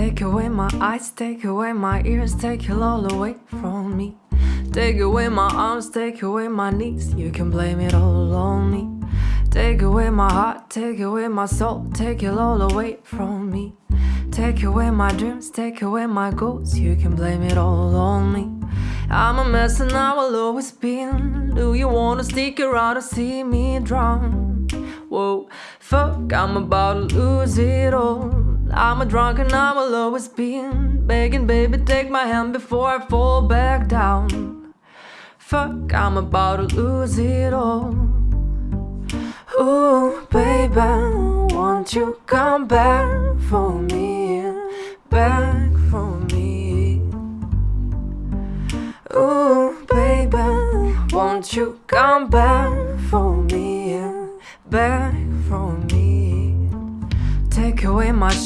Take away my eyes, take away my ears, take it all away from me. Take away my arms, take away my knees, you can blame it all on me. Take away my heart, take away my soul, take it all away from me. Take away my dreams, take away my goals, you can blame it all on me. I'm a mess and I will always be. Do you wanna stick around or see me drown? Whoa, fuck, I'm about to lose it all. I'm a drunk and I will always be begging, baby, take my hand before I fall back down. Fuck, I'm about to lose it all. Ooh, baby, won't you come back for me? Back for me. Ooh, baby, won't you come back for me? Back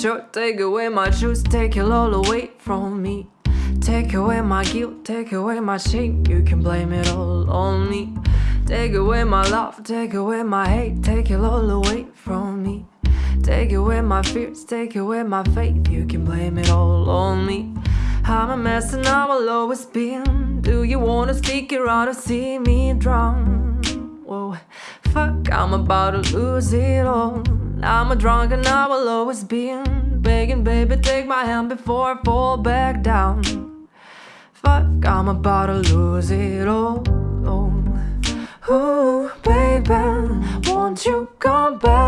shirt, take away my shoes, take it all away from me. Take away my guilt, take away my shame, you can blame it all on me. Take away my love, take away my hate, take it all away from me. Take away my fears, take away my faith, you can blame it all on me. I'm a mess and I will always be. Do you wanna stick around or see me drown? Whoa, fuck, I'm about to lose it all. I'm a drunk and I will always be begging, baby, take my hand before I fall back down. Fuck, I'm about to lose it all. Oh, oh baby, won't you come back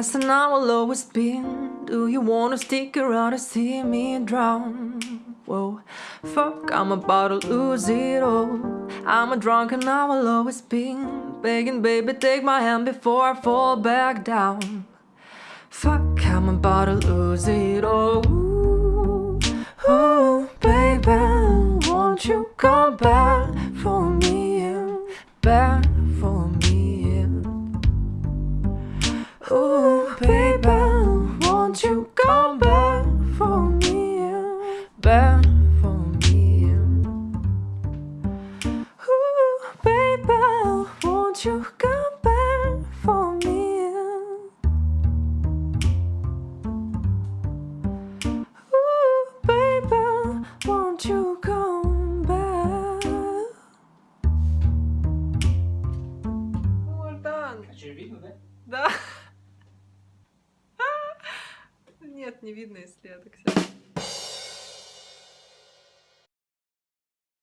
Mess and I will always be. Do you wanna stick around and see me drown? Whoa, fuck, I'm about to lose it all. I'm a drunk and I will always be begging, baby, take my hand before I fall back down. Fuck, I'm about to lose it all. Oh, baby, won't you come back for me? Back won't you come back for me? Oh, baby, won't you come back? Богдан! А что, видно, да? Да. Нет, не видно, если я так сяду.